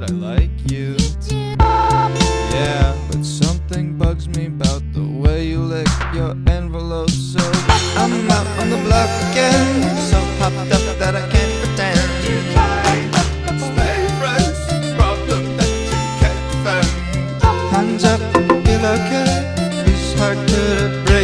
that I like you. Yeah, but something bugs me about the way you lick your envelope. So I'm out on the block again. So popped up that I can't pretend. Hands up, feel okay. It's hard to breathe.